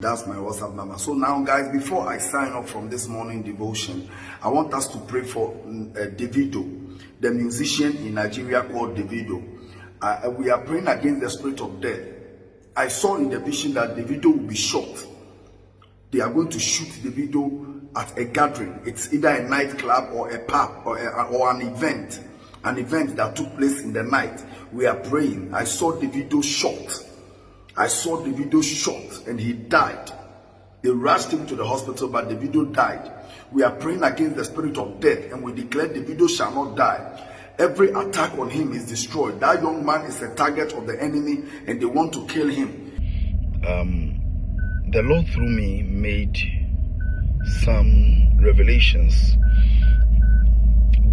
That's my WhatsApp number. So now, guys, before I sign off from this morning devotion, I want us to pray for uh, Davido, the musician in Nigeria called Davido. Uh, we are praying against the spirit of death. I saw in the vision that Davido will be shot. They are going to shoot Davido at a gathering. It's either a nightclub or a pub or, a, or an event, an event that took place in the night. We are praying. I saw Davido shot I saw Davido shot and he died. They rushed him to the hospital, but Davido died. We are praying against the spirit of death and we declare Davido shall not die. Every attack on him is destroyed. That young man is a target of the enemy and they want to kill him. Um, the Lord through me made some revelations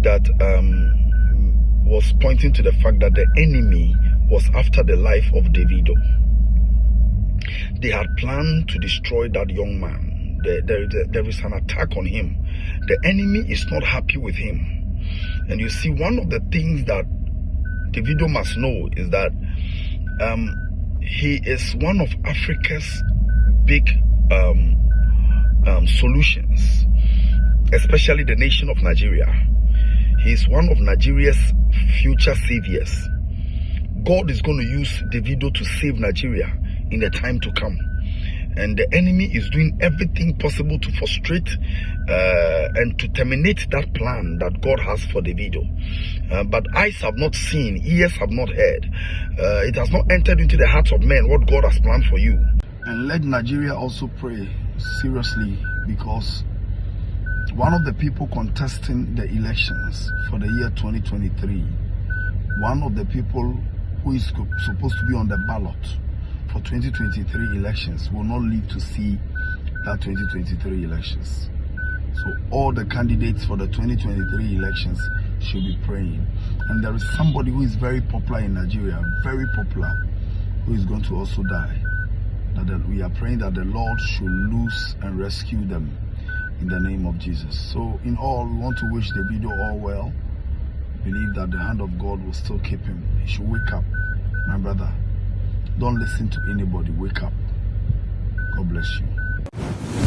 that um, was pointing to the fact that the enemy was after the life of Davido. They had planned to destroy that young man. There, there, there is an attack on him. The enemy is not happy with him. And you see, one of the things that Davido must know is that um, he is one of Africa's big um, um, solutions, especially the nation of Nigeria. He is one of Nigeria's future saviors. God is going to use Davido to save Nigeria in the time to come and the enemy is doing everything possible to frustrate uh, and to terminate that plan that God has for Davido. Uh, but eyes have not seen, ears have not heard. Uh, it has not entered into the hearts of men what God has planned for you. And let Nigeria also pray seriously because one of the people contesting the elections for the year 2023, one of the people who is supposed to be on the ballot for 2023 elections will not live to see that 2023 elections. So all the candidates for the 2023 elections should be praying. And there is somebody who is very popular in Nigeria, very popular, who is going to also die. That we are praying that the Lord should loose and rescue them in the name of Jesus. So in all, we want to wish Davido all well. Believe that the hand of God will still keep him. He should wake up, my brother. Don't listen to anybody. Wake up. God bless you.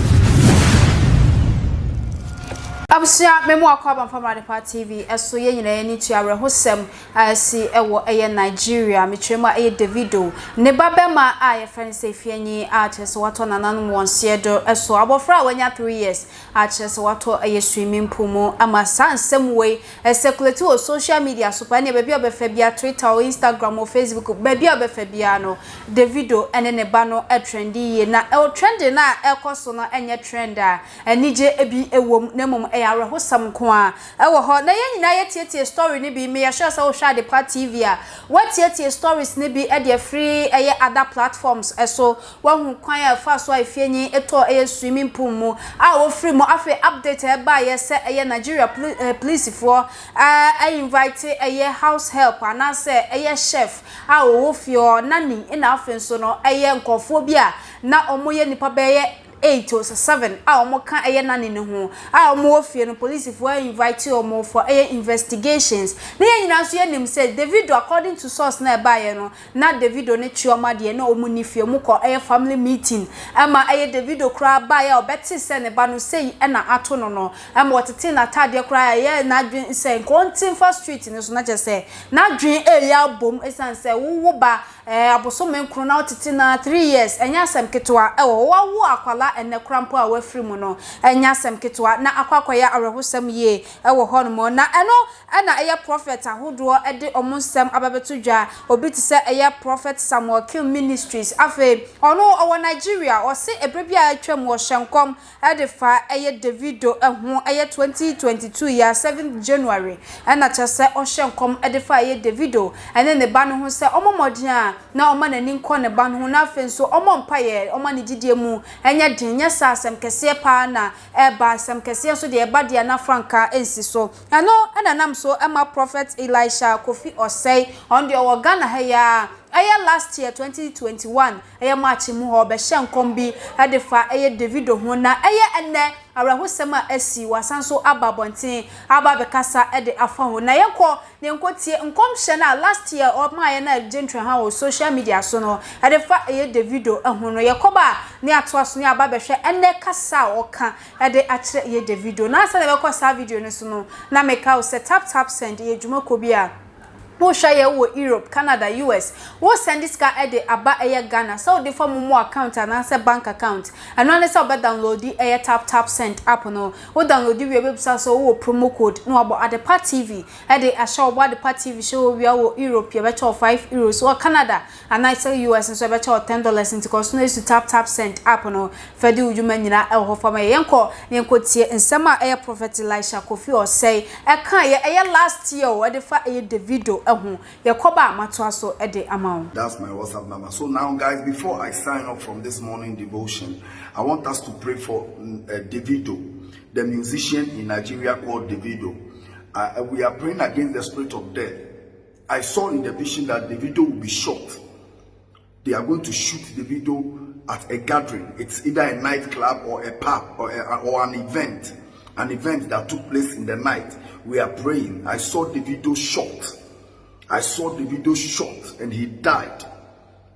Abusua memo akwa bamfama de tv eso ye nyina ye ni tu awerehosem asi ewo eye nigeria. Metwem a eye davido. Ne babema a ye friend say fianyi a chese wato nananum wonse do. Eso abofra wanya 3 years a chese wato eye swimming pool mu. Ama sansem we circulate o social media so pa ne bebia obefa bia twitter o instagram o facebook bebia obefa bia no. Davido ene ne ba no e trendy ye. Na e trend na ekoso no enye trend a. Enije ebi ewom na mom e awerehosam ko a ɛwɔ hɔ. Na yɛn nyinaa yɛtietie story ne bi me yɛhwɛ sɛ wohwɛ ade pa tv a wɔtietie stories ne bi ɛde afiri ɛyɛ other platforms ɛso wahu kwan a ɛfa so a efienyi ɛtɔ ɛyɛ swimming pool mu a wɔfiri mu. Afei update ɛba yɛ sɛ ɛyɛ nigeria policefoɔ ɛɛ invite ɛyɛ house help anaasɛ ɛyɛ chef a wɔwɔ fie hɔ. Nani ɛna afei nso no ɛyɛ nkɔfoɔ bi a na wɔn yɛ nipa bɛyɛ eight or seven. A wɔn ka ɛyɛ nane ne ho a wɔn wɔ fie no we invite you wɔn for ɛyɛ investigations. Ne yɛn nyinaa nso yɛnim sɛ davido according to source na ɛbaeɛ no na davido ne chioma deɛ na wɔn ni fie mu kɔ ɛyɛ family meeting. Ɛma ɛyɛ davido koraa baeɛ a ɔbɛte sɛ ne ba no sei ɛna ato no no ɛma ɔtete n'ataadeɛ koraa ɛyɛ n'adwene sɛ nkɔntenfa street ne so na kyerɛ sɛ n'adwene ɛyɛ abom ɛsan sɛ wowo ba eh abosome nkru na wotete na 3 years. Enya asem ketwa e wo wo akwala ene krampo a wafiri mu no. Enya asem ketwa na akwakwaya arehosem ye. Ewo ho no na eno ena eye prophet ahodo e de omonsem ababeto dwa obi ti se eye prophet Samuel Kill Ministries. Afe ono owo Nigeria. O se ebrebi a atwam wo hyenkom e de fa eye Davido eho eye 2022 ya 7 January. Ena chese o hyenkom e de fa eye Davido. Ene ne ba no ho se omomodin a na oma nani nkɔ ne ba no ho. Na afe nso ɔmɔ mpaeɛ ɔma ne didie mu. Ɛnyɛ den nyɛ sa asɛm kɛseɛ paa na ɛba. Asɛm kɛseɛ so deɛ ɛba deɛ na franka ɛnsi so. Ɛno ɛna nam so ɛma prophet elisha kofi ɔsɛe ɔno deɛ ɔwɔ ghana ha yi a ɛyɛ last year 2021 ɛyɛ march mu hɔ ɔbɛhyɛ nkɔm bi ɛde fa ɛyɛ davido ho. Na ɛyɛ ɛnɛ awerɛhosɛm a asi wasan so aba abɔnten aba abɛkasa ɛde afa ho. Na yɛnkɔ ne nkɔtie nkɔmhyɛ no a last year ɔmaayɛ no a gye ntwaha wɔ social media so no ɛde fa ɛyɛ davido ho no. Yɛkɔba a ne atoa so ne aba bɛhwɛ ɛnɛ kasa a ɔka ɛde akyerɛ ɛyɛ davido na asɛ na ɛbɛkɔ saa video no so no na meka wo sɛ tap tap send yɛ dwumakɔ bi a wo shaye wo Europe Canada US wo send this car e de aba eye Ghana. So de form mo account and say bank account. And one say obed download the eye tap tap send app no. Wo download we website so wo promo code. No abo adepa TV e de asha obo adepa TV show we wo Europe you better 5 euros. Wo Canada and I say US so better 10 dollars into cause no to tap tap send app no. Fe de ujuma nyina e ho form ye yenko yenko tie nsema eye prophet Elisha Kofi or say e kan ye last year wo de fa eye Davido ɛho. Yɛkɔba amatoa so ɛde ama wo. That's my whatsapp number. So now guys before i sign off from this morning devotion i want us to pray for uh, davido the musician in nigeria called davido. Uh, we are praying against the spirit of death. I saw in the vision that davido will be shot. They are going to shoot davido at a gathering. It's either a nightclub or a pub or, a, or an event an event that took place in the night. We are praying. I saw davido shot I saw Davido shot and he died.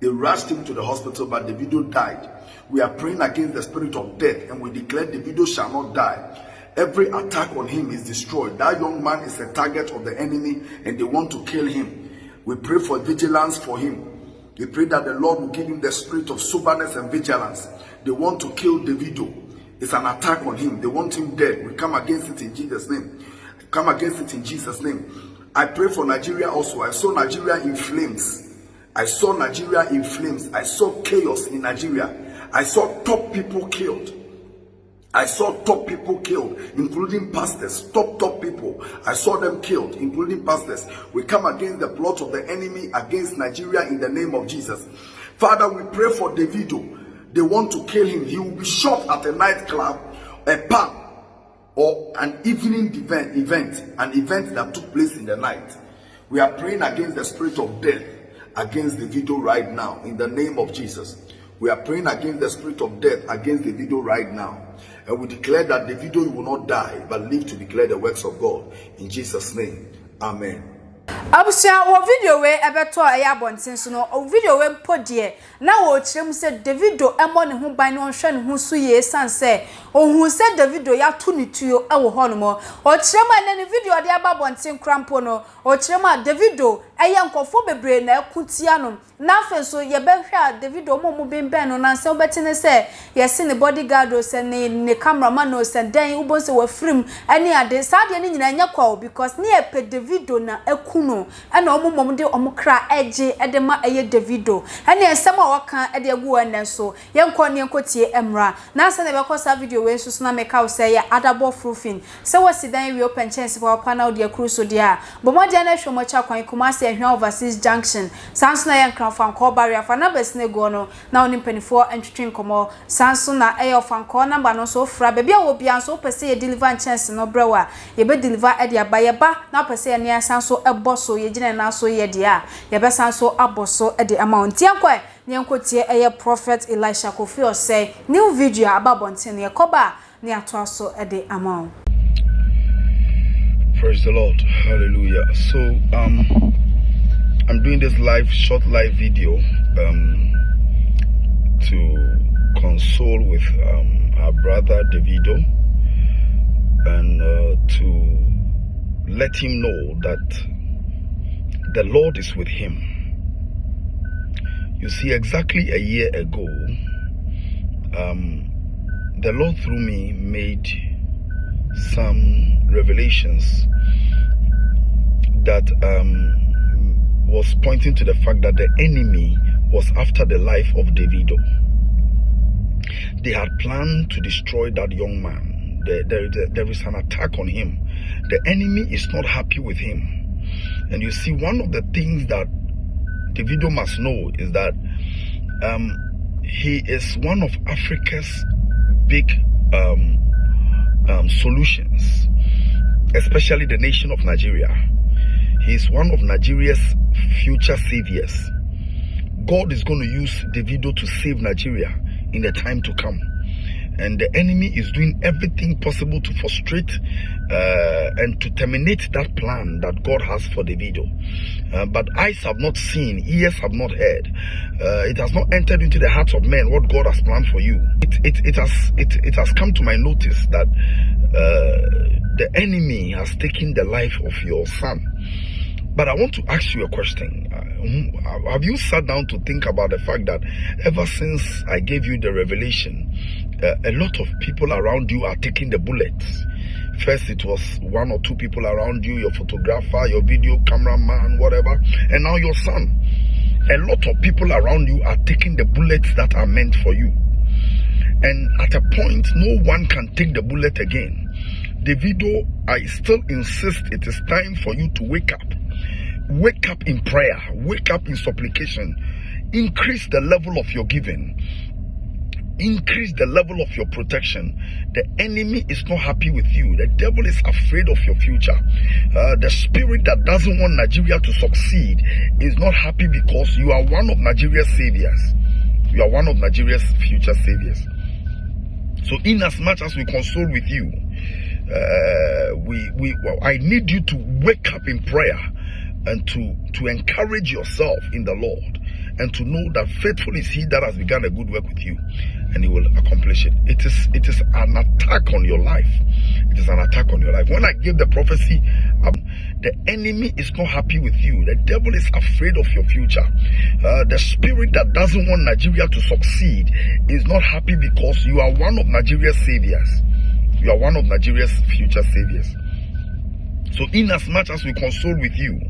They rushed him to the hospital, but Davido died. We are praying against the spirit of death and we declare Davido shall not die. Every attack on him is destroyed. That young man is a target of the enemy and they want to kill him. We pray for vigilance for him. We pray that the Lord will give him the spirit of soberness and vigilance. They want to kill Davido. It's an attack on him. They want him dead. We come against it in Jesus' name. Come against it in Jesus' name. I pray for Nigeria also. I saw Nigeria in flames. I saw Nigeria in flames. I saw chaos in Nigeria. I saw top people killed. I saw top people killed, including pastors, top, top people. I saw them killed, including pastors. We come against the plot of the enemy against Nigeria in the name of Jesus. Father, we pray for Davido. They want to kill him. He will be shot at a nightclub, a pub, or an evening event, event, an event that took place in the night. We are praying against the spirit of death, against Davido right now, in the name of Jesus. We are praying against the spirit of death, against Davido right now. And we declare that Davido will not die, but live to declare the works of God. In Jesus' name, Amen. abusua wo video we ebeto eya abonten so no video we mpo de na wo kirem se davido emo ne ho ban ne onhwe ne ho so ye san se ohun se davido ya to ne tuo e wo hono mo o kirem na ne video de aba abonten krampo no o kirem a davido eya nkofo bebre na ekutia no. Na afen so ye behwe a davido mo mo benben no na se obete se ye se ne bodyguard o se ne ne cameraman no se den ubo se wa frim ene ade. Sa de ne nyina nyakwa because ne e pe davido na eku no ɛna ɔmo mɔm de ɔmo kra ɛgye ɛde ma ɛyɛ davido. Ɛne nsɛm a wɔka ɛde agu wɔn nɛ so yɛnkɔ ne yɛnkɔ tie mmra. Nansa na yɛbɛkɔ saa video wei nso so na meka wo sɛ yɛ adabɔ frufin sɛ wɔsi dan open chance pa na ɔde akuru so deɛ a bɔmmɔdeɛ no ahwɛ ahwia overseas junction. Saa nso na yɛ nkranfankɔɔ barrier fa bɛsi ne no na ɔne mpanimfoɔ ntwitwi nkɔmɔ saa nso na ɛyɛ ɔfankɔɔ namba no nso ofura baabi a wɔ bia deliver nkyɛnse no brɛ yɛbɛ deliver ɛde aba yɛba na wopɛ sɛ yɛ ne asan so so yɛgyina nan so yɛ deɛ a yɛbɛsan so abɔ so ɛde ama wɔn ntia ne yɛnkɔ tie ɛyɛ prophet elisha kofi ɔsɛ new video a aba abɔnten ne atoa so ɛde ama. Praise the Lord. Hallelujah. So, um, I'm doing this live, short live video um, to console with um, our brother Davido and uh, to let him know that the Lord is with him. You see, exactly a year ago, um, the Lord through me made some revelations that um, was pointing to the fact that the enemy was after the life of Davido. They had planned to destroy that young man. There, there, there is an attack on him. The enemy is not happy with him. And you see, one of the things that Davido must know is that um, he is one of Africa's big um, um, solutions, especially the nation of Nigeria. He is one of Nigeria's future saviors. God is going to use Davido to save Nigeria in the time to come and the enemy is doing everything possible to frustrate uh, and to terminate that plan that God has for the. Uh, but eyes have not seen, ears have not heard. Uh, it has not entered into the hearts of men what God has planned for you. It, it, it, has, it, it has come to my notice that uh, the enemy has taken the life of your son. But I want to ask you a question. Uh, have you sat down to think about the fact that ever since I gave you the revelation, uh, a lot of people around you are taking the bullets. First, it was one or two people around you, your photographer, your video cameraman, whatever, and now your son. A lot of people around you are taking the bullets that are meant for you. And at a point, no one can take the bullet again. Davido, I still insist it is time for you to wake up. Wake up in prayer, wake up in supplication, increase the level of your giving increase the level of your protection. The enemy is not happy with you. The devil is afraid of your future. Uh, the spirit that doesn't want Nigeria to succeed is not happy because you are one of Nigeria's saviors. You are one of Nigeria's future saviors. So, in as much as we console with you, uh, we we well, I need you to wake up in prayer and to to encourage yourself in the Lord and to know that faithful is he that has begun a good work with you and he will accomplish it. It is it is an attack on your life. It is an attack on your life. When I give the prophecy, um, the enemy is not happy with you. The devil is afraid of your future. Uh, the spirit that doesn't want Nigeria to succeed is not happy because you are one of Nigeria's saviors. You are one of Nigeria's future saviors. So, in as much as we console with you,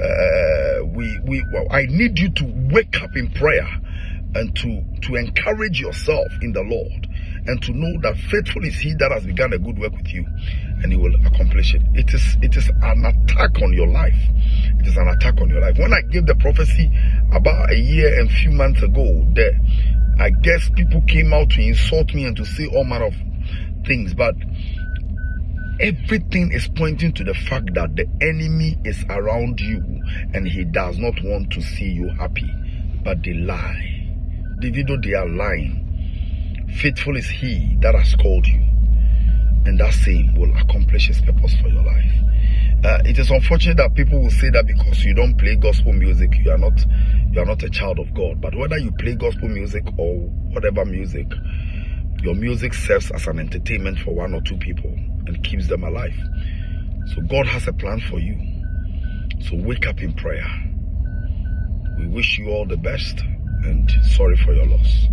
uh, we we well, I need you to wake up in prayer and to to encourage yourself in the Lord and to know that faithful is he that has begun a good work with you and he will accomplish it. It is it is an attack on your life. It is an attack on your life. When i gave the prophecy about a year and few months ago there i guess people came out to insult me and to say all manner of things but everything is pointing to the fact that the enemy is around you and he does not want to see you happy but they lie Davido, they are lying. Faithful is he that has called you, and that same will accomplish his purpose for your life. Uh, it is unfortunate that people will say that because you don't play gospel music, you are not you are not a child of God. But whether you play gospel music or whatever music, your music serves as an entertainment for one or two people and keeps them alive. So God has a plan for you. So wake up in prayer. We wish you all the best and sorry for your loss.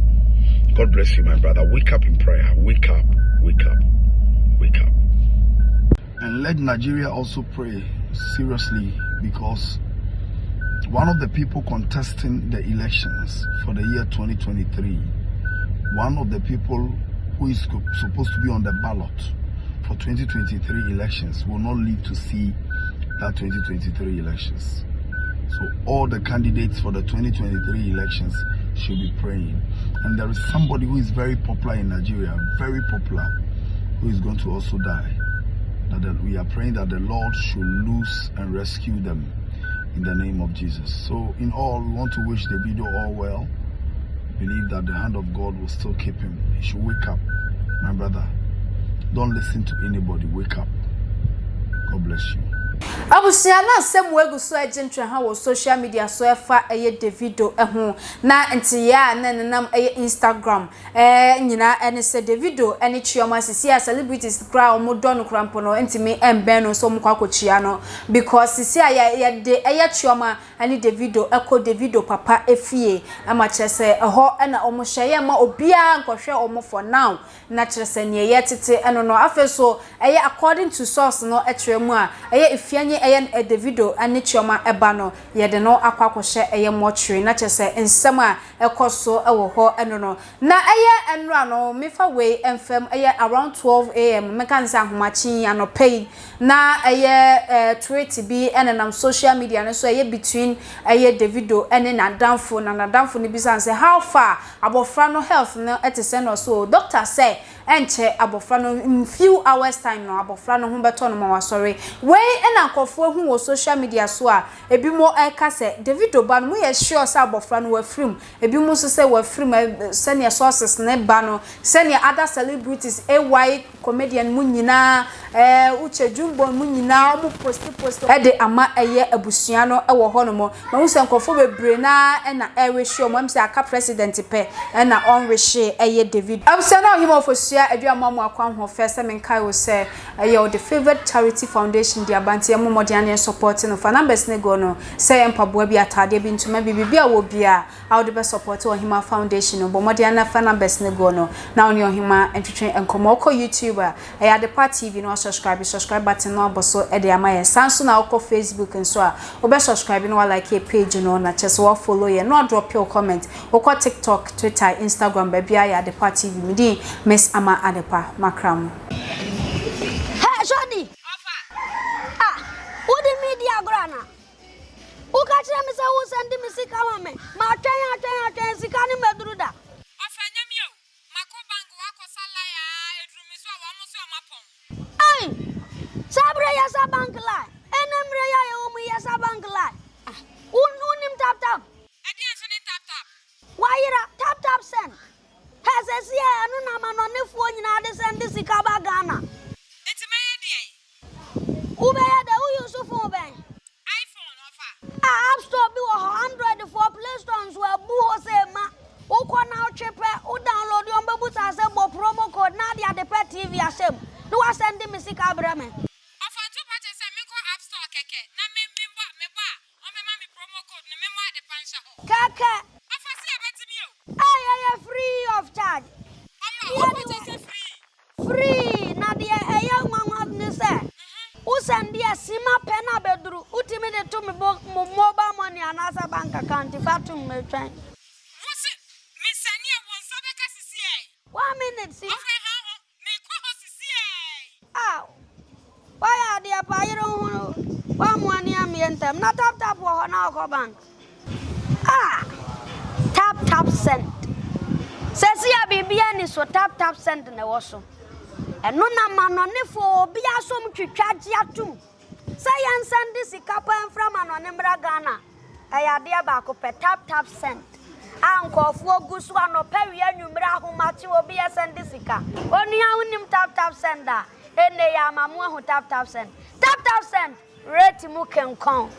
God bless you, my brother. Wake up in prayer. Wake up, wake up, wake up. And let Nigeria also pray seriously because one of the people contesting the elections for the year 2023, one of the people who is supposed to be on the ballot for 2023 elections will not live to see that 2023 elections. So all the candidates for the 2023 elections should be praying. And there is somebody who is very popular in Nigeria, very popular, who is going to also die. That we are praying that the Lord should loose and rescue them in the name of Jesus. So in all, we want to wish Davido all well. Believe that the hand of God will still keep him. He should wake up. My brother, don't listen to anybody. Wake up. God bless you. Abusua na asɛm wegu so agye ntwe ha wɔ social media so ɛfa ɛyɛ davido ɛho na ntiyɛ a na nenam ɛyɛ instagram. Ɛɛ nyinaa ɛne sɛ davido ɛne chioma sisi a celebrities kora a wɔn dɔ no kora mpo no no nso wɔn kɔ no. Because sisi a yɛ yɛde ɛyɛ chioma ɛne davido ɛkɔ davido papa efie ɛma kyerɛ sɛ ɛhɔ ɛna wɔn hyɛ yɛ ma obiara nkɔhwɛ wɔn for now. Na kyerɛ sɛ nea tete ɛno no afei so according to source no ɛkyerɛ mu a ɛyɛ afianye eye e Davido ane Chioma eba no ye de no akwakohye eye mortuary na kyese nsem a ekoso ewo ho eno no. Na eye enra no mefa we emfem eye around 12 am meka nsa ahomachi anopei na eye tweet bi ene nam social media no so eye between eye Davido ene nadamfo. Na nadamfo ne bisa nse how far? Abofra no health no etese no so doctor say enche abofra no in few hours time no abofra no ho beto no ma wasori ena nkofo hu social media so a ebimo eka se david oban mu sure se abofra no wafrim ebimo so se wafrim se ne sources ne ba no other celebrities ay comedian mu nyinaa eh uche jumbo mu nyinaa mu post post e de ama eye abusua no e wo ho no mo. Ma hu se nkofo bebre na e na e we show mo mse aka president pe e na on we she eye david. Abse na ohim ofosua adua mo mo akwan ho fe se menkai wo se eye o the favorite charity foundation di abante mo mo dia ne support no. Fa numbers ne go no se mpaboa bi atade bi ntuma bi bibia wo bia a wo the best support ohim foundation no. Bo mo dia na fa numbers ne go no. Na oni ohim entwetwe enkomo ko youtuber eye adepa tv no subscribe subscribe button no aboso e de ama ye sanso na okọ facebook nso a obe subscribe no like your page no na chese wo follow ye no drop your comment. Okọ tiktok twitter instagram ba bia ya adepa tv mi din miss ama adepa makram hey johnny! Offer ah wo di media grana wo ka kire mi se wo send mi sika ma me. Ma twen atwen sika ni meduru da. Hey, sabre yasa bank lie. Enem reya ye omu yasa bank lie. Ah, un unim tap tap. send sima pena bedru utimide to me mobile money and bank account if I to me train. Miss Sania won't sabaka CCA. One minute, see. Ah, why are they a pyro? One money I'm in them. Not tap tap or on our bank. Ah, tap tap sent. Says here, baby, so tap tap sent in the washroom. Ɛno na manɔnefoɔ obi asom twitwa gye atom sɛ yɛnsɛnde sika pa mfra manɔne mmra ghana ɛyɛ adeɛ baako pɛ tap tap send. A nkɔɔfoɔ gu so anɔpɛ wie anwummerɛ ahomakye obi yɛsɛnde sika. Onua wonim tap tap send a ɛnɛ yɛ ama mo ahu tap tap send. Tap tap send rate mu kenkɔn.